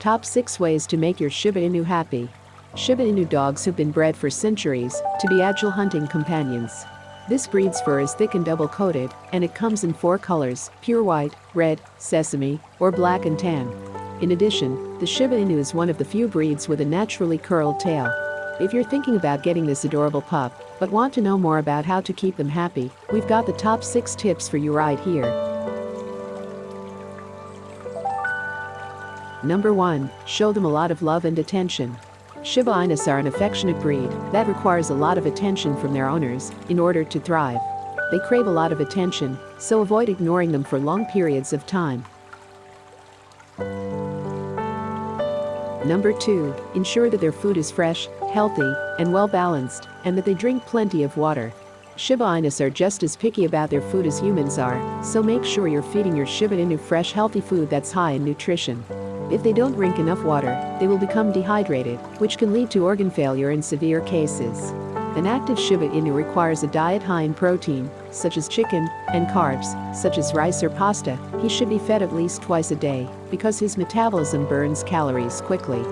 Top 6 Ways to Make Your Shiba Inu Happy Shiba Inu dogs have been bred for centuries to be agile hunting companions. This breed's fur is thick and double-coated, and it comes in four colors, pure white, red, sesame, or black and tan. In addition, the Shiba Inu is one of the few breeds with a naturally curled tail. If you're thinking about getting this adorable pup, but want to know more about how to keep them happy, we've got the top 6 tips for you right here. Number 1. Show them a lot of love and attention. Shiba Inus are an affectionate breed that requires a lot of attention from their owners in order to thrive. They crave a lot of attention, so avoid ignoring them for long periods of time. Number 2. Ensure that their food is fresh, healthy, and well balanced, and that they drink plenty of water. Shiba Inus are just as picky about their food as humans are, so make sure you're feeding your Shiba Inu fresh healthy food that's high in nutrition. If they don't drink enough water, they will become dehydrated, which can lead to organ failure in severe cases. An active Shiba Inu requires a diet high in protein, such as chicken, and carbs, such as rice or pasta. He should be fed at least twice a day, because his metabolism burns calories quickly.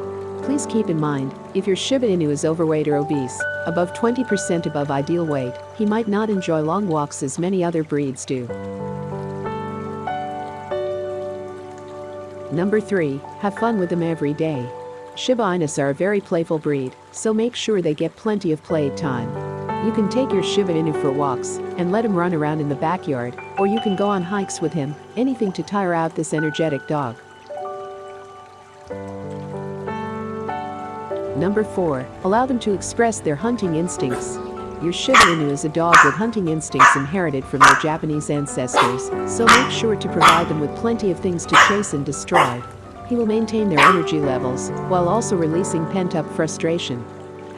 Please keep in mind, if your Shiba Inu is overweight or obese, above 20% above ideal weight, he might not enjoy long walks as many other breeds do. Number 3. Have fun with them every day. Shiba Inus are a very playful breed, so make sure they get plenty of play time. You can take your Shiba Inu for walks and let him run around in the backyard, or you can go on hikes with him, anything to tire out this energetic dog. Number 4. Allow them to express their hunting instincts. Your Shiba Inu is a dog with hunting instincts inherited from their Japanese ancestors, so make sure to provide them with plenty of things to chase and destroy. He will maintain their energy levels while also releasing pent-up frustration.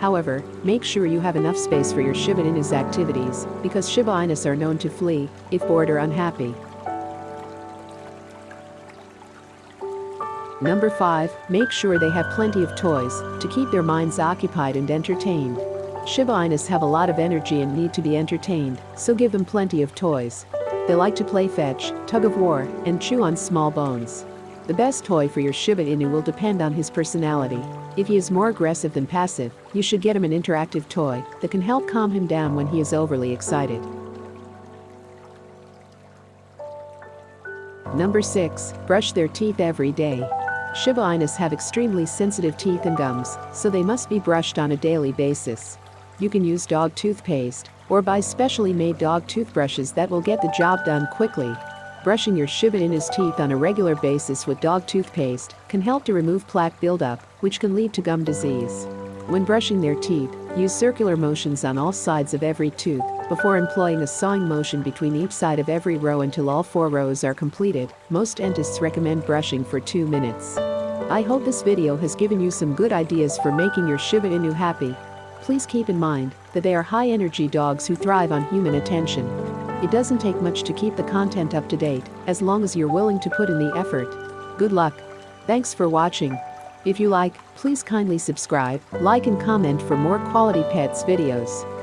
However, make sure you have enough space for your Shiba Inu's activities because Shiba Inus are known to flee if bored or unhappy. Number 5. Make sure they have plenty of toys to keep their minds occupied and entertained. Shiba Inus have a lot of energy and need to be entertained, so give them plenty of toys. They like to play fetch, tug of war, and chew on small bones. The best toy for your Shiba Inu will depend on his personality. If he is more aggressive than passive, you should get him an interactive toy that can help calm him down when he is overly excited. Number 6. Brush their teeth every day. Shiba Inus have extremely sensitive teeth and gums, so they must be brushed on a daily basis. You can use dog toothpaste or buy specially made dog toothbrushes that will get the job done quickly. Brushing your Shiba Inu's teeth on a regular basis with dog toothpaste can help to remove plaque buildup, which can lead to gum disease. When brushing their teeth, use circular motions on all sides of every tooth before employing a sawing motion between each side of every row until all four rows are completed. Most dentists recommend brushing for 2 minutes. I hope this video has given you some good ideas for making your Shiba Inu happy please keep in mind that they are high-energy dogs who thrive on human attention. It doesn't take much to keep the content up to date, as long as you're willing to put in the effort. Good luck. Thanks for watching. If you like, please kindly subscribe, like and comment for more quality pets videos.